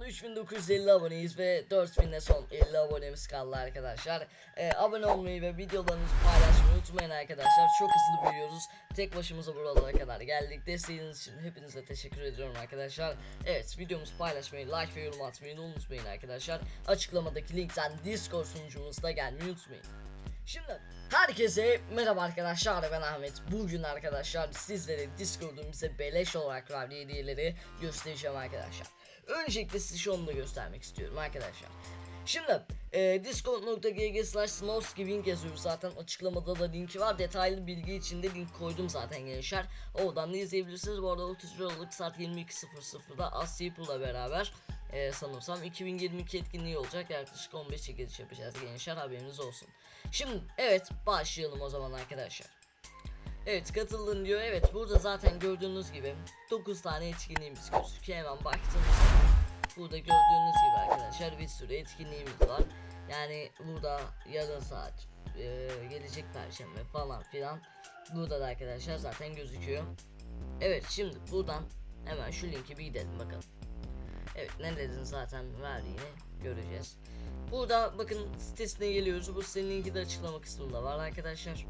anda 3950 aboneyiz ve 4000'de son 50 abonemiz kaldı arkadaşlar. Ee, abone olmayı ve videolarınızı paylaşmayı unutmayın arkadaşlar. Çok hızlı büyüyoruz. Tek başımıza buralara kadar geldik. Desteğiniz için hepinize teşekkür ediyorum arkadaşlar. Evet videomuzu paylaşmayı, like ve yorum atmayı unutmayın arkadaşlar. Açıklamadaki linkten Discord sunucumuzda gelmeyi unutmayın. Şimdi herkese merhaba arkadaşlar ben Ahmet. Bugün arkadaşlar sizlere Discord'un bize beleş olarak verdiği hediyeleri göstereceğim arkadaşlar. Öncelikle size şunu da göstermek istiyorum arkadaşlar. Şimdi e, discord.gg slash snowskiving yazıyoruz zaten açıklamada da linki var detaylı bilgi için de link koydum zaten gençler oradan da izleyebilirsiniz bu arada 31 Aralık saat 22.00'da Asyapul'la beraber e, sanırsam 2022 etkinliği olacak yaklaşık 15 çekiliş yapacağız gençler haberiniz olsun şimdi evet başlayalım o zaman arkadaşlar Evet katıldın diyor evet burada zaten gördüğünüz gibi 9 tane etkinliğimiz gözüküyor hemen baktığımızda Burada gördüğünüz gibi arkadaşlar bir sürü etkinliğimiz var. Yani burada yarın saat e, gelecek perşembe falan filan. Burada da arkadaşlar zaten gözüküyor. Evet şimdi buradan hemen şu linki bir gidelim bakalım. Evet nelerin zaten verdiğini göreceğiz. Burada bakın sitesine geliyoruz. Bu sitenin de açıklama kısmında var arkadaşlar.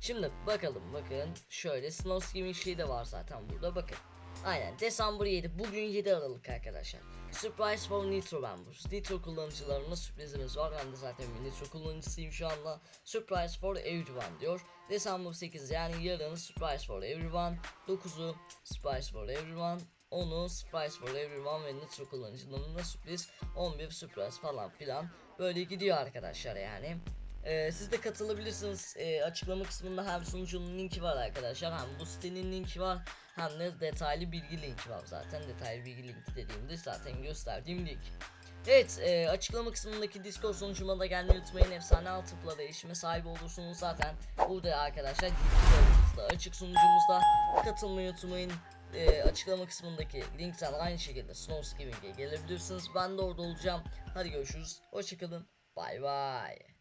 Şimdi bakalım bakın şöyle Snow Skimming şey de var zaten burada bakın. Aynen December 7 bugün 7 Aralık arkadaşlar. Surprise for Nitro Members. Nitro kullanıcılarına sürprizimiz var. Ben de zaten bir Nitro kullanıcısıyım şu anda. Surprise for everyone diyor. December 8 yani yarın Surprise for everyone. 9'u Surprise for everyone. 10'u Surprise for everyone ve Nitro kullanıcılarına sürpriz. 11 Surprise falan filan. Böyle gidiyor arkadaşlar yani. Ee, siz de katılabilirsiniz. Ee, açıklama kısmında hem sunucunun linki var arkadaşlar hem bu sitenin linki var hem de detaylı bilgi linki var zaten. Detaylı bilgi linki dediğimde zaten gösterdiğim link. Evet e, açıklama kısmındaki Discord sunucuma da gelmeyi unutmayın. Efsane altıpla değişime sahip olursunuz zaten. Burada arkadaşlar açık sunucumuzda katılmayı unutmayın. E, açıklama kısmındaki linkten aynı şekilde Snowskiving'e gelebilirsiniz. Ben de orada olacağım. Hadi görüşürüz. Hoşçakalın. Bay bay.